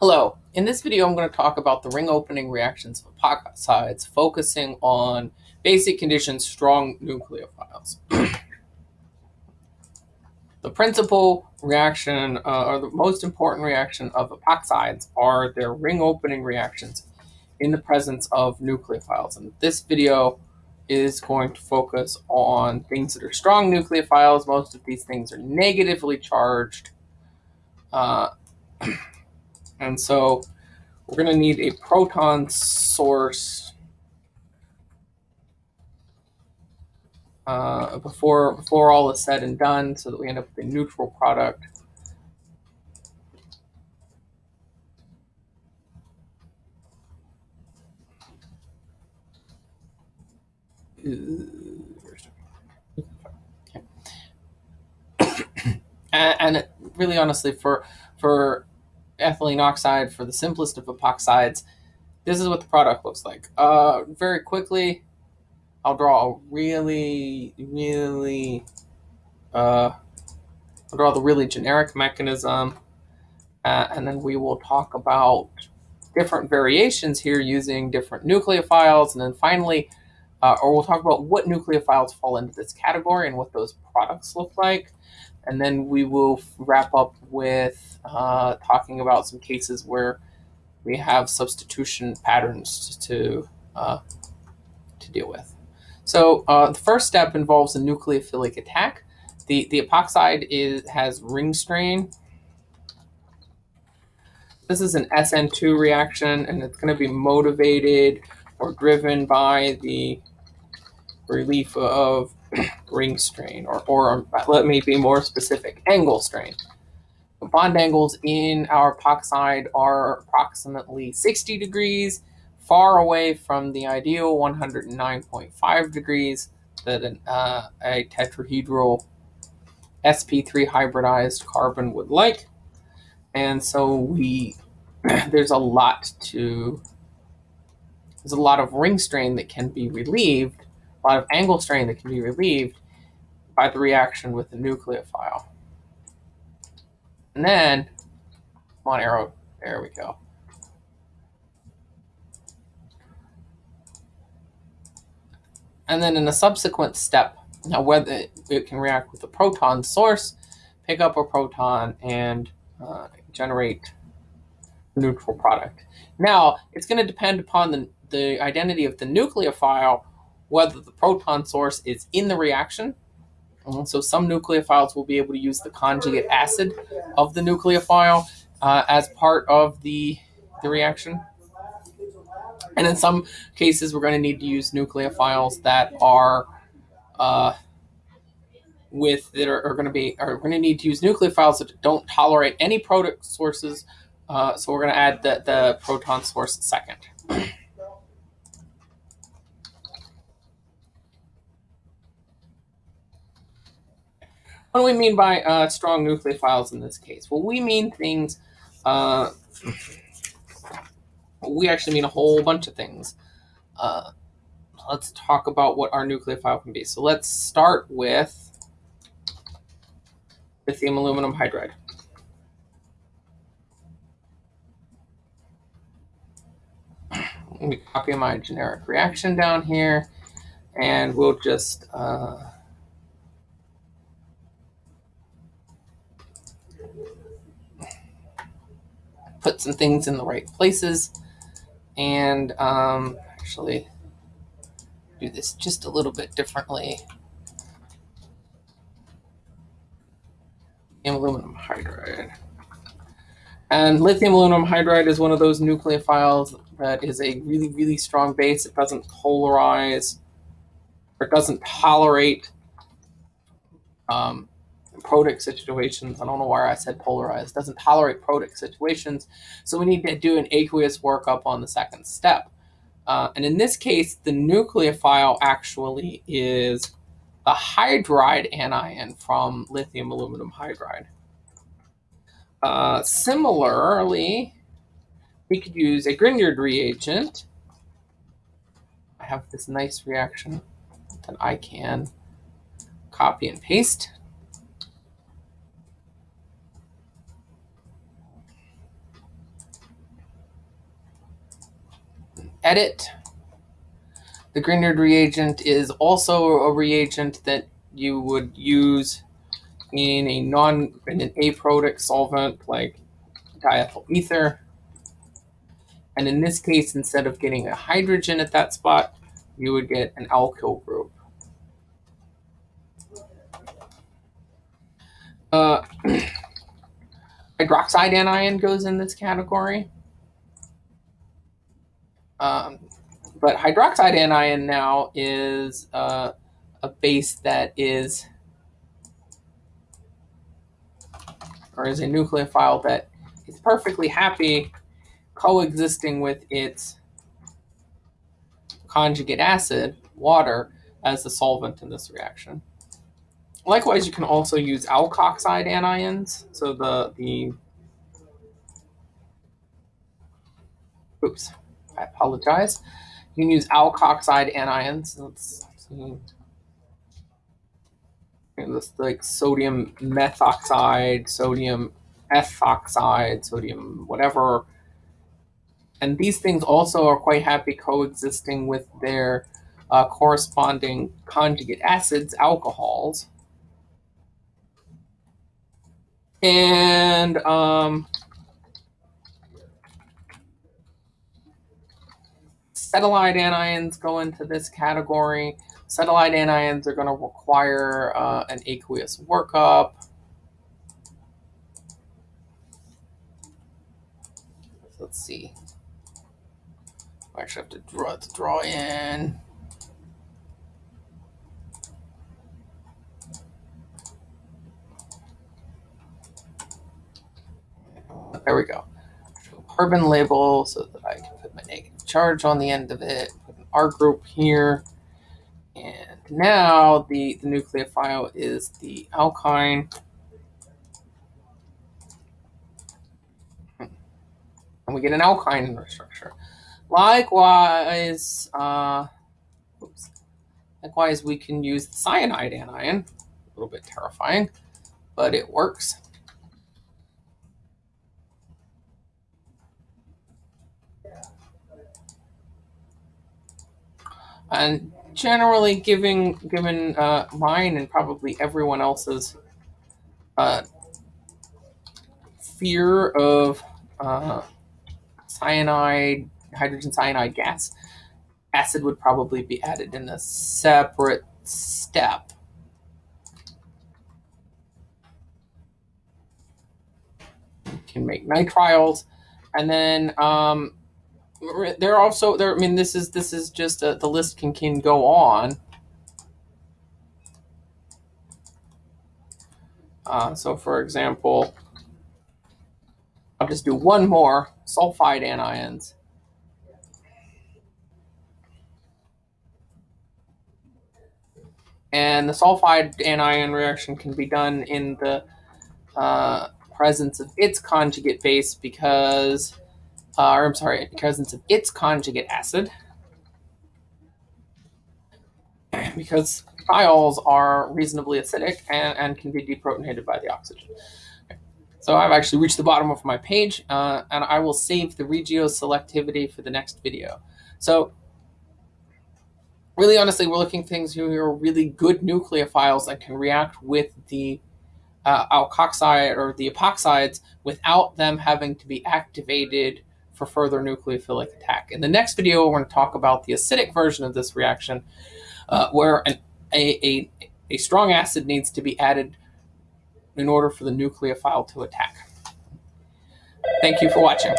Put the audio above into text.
Hello, in this video I'm going to talk about the ring opening reactions of epoxides, focusing on basic conditions strong nucleophiles. the principal reaction, uh, or the most important reaction of epoxides are their ring opening reactions in the presence of nucleophiles. And this video is going to focus on things that are strong nucleophiles. Most of these things are negatively charged. Uh, And so we're going to need a proton source uh, before, before all is said and done so that we end up with a neutral product. and, really honestly for for ethylene oxide for the simplest of epoxides. This is what the product looks like. Uh, very quickly, I'll draw a really, really, uh, I'll draw the really generic mechanism, uh, and then we will talk about different variations here using different nucleophiles, and then finally, uh, or we'll talk about what nucleophiles fall into this category and what those products look like. And then we will wrap up with uh, talking about some cases where we have substitution patterns to, uh, to deal with. So uh, the first step involves a nucleophilic attack. The, the epoxide is, has ring strain. This is an SN2 reaction, and it's going to be motivated or driven by the relief of ring strain, or, or let me be more specific, angle strain. The bond angles in our epoxide are approximately 60 degrees, far away from the ideal 109.5 degrees that an, uh, a tetrahedral sp3 hybridized carbon would like. And so we there's a lot to there's a lot of ring strain that can be relieved lot of angle strain that can be relieved by the reaction with the nucleophile. And then, on arrow, there we go. And then in a subsequent step, now whether it can react with a proton source, pick up a proton, and uh, generate neutral product. Now, it's going to depend upon the, the identity of the nucleophile whether the proton source is in the reaction. So some nucleophiles will be able to use the conjugate acid of the nucleophile uh, as part of the, the reaction. And in some cases, we're going to need to use nucleophiles that are uh, with that are, are, going to be are going to need to use nucleophiles that don't tolerate any product sources. Uh, so we're going to add the, the proton source second. What do we mean by uh, strong nucleophiles in this case? Well, we mean things, uh, we actually mean a whole bunch of things. Uh, let's talk about what our nucleophile can be. So let's start with lithium aluminum hydride. Let me copy my generic reaction down here, and we'll just uh, put some things in the right places and um, actually do this just a little bit differently. Aluminum hydride. And lithium aluminum hydride is one of those nucleophiles that is a really, really strong base. It doesn't polarize or doesn't tolerate um, protic situations. I don't know why I said polarized. Doesn't tolerate protic situations. So we need to do an aqueous workup on the second step. Uh, and in this case, the nucleophile actually is the hydride anion from lithium aluminum hydride. Uh, similarly, we could use a Grignard reagent. I have this nice reaction that I can copy and paste. Edit. The Grignard reagent is also a reagent that you would use in a non in an aprotic solvent like diethyl ether. And in this case, instead of getting a hydrogen at that spot, you would get an alkyl group. Uh, hydroxide anion goes in this category. Um, but hydroxide anion now is uh, a base that is, or is a nucleophile that is perfectly happy coexisting with its conjugate acid, water, as the solvent in this reaction. Likewise, you can also use alkoxide anions. So the, the oops, I apologize. You can use alkoxide anions. Let's see. This like sodium methoxide, sodium ethoxide, sodium whatever. And these things also are quite happy coexisting with their uh, corresponding conjugate acids, alcohols. And um, acetylide anions go into this category. Acetylide anions are going to require uh, an aqueous workup. Let's see. I actually have to draw to draw in. There we go. Carbon label so that I can put my negative charge on the end of it. Put an R group here. And now the, the nucleophile is the alkyne. And we get an alkyne structure. Likewise, uh, oops. Likewise, we can use the cyanide anion. A little bit terrifying, but it works. And generally, giving given uh, mine and probably everyone else's uh, fear of uh, cyanide, hydrogen cyanide gas, acid would probably be added in a separate step. You can make nitriles, and then um, there are also there. I mean, this is this is just a, the list can can go on. Uh, so, for example, I'll just do one more sulfide anions. And the sulfide anion reaction can be done in the uh, presence of its conjugate base because uh, or I'm sorry, presence of its conjugate acid, because thiols are reasonably acidic and, and can be deprotonated by the oxygen. So I've actually reached the bottom of my page, uh, and I will save the regioselectivity for the next video. So really honestly, we're looking things who are really good nucleophiles that can react with the uh, alkoxide or the epoxides without them having to be activated for further nucleophilic attack. In the next video, we're going to talk about the acidic version of this reaction, uh, where an, a, a, a strong acid needs to be added in order for the nucleophile to attack. Thank you for watching.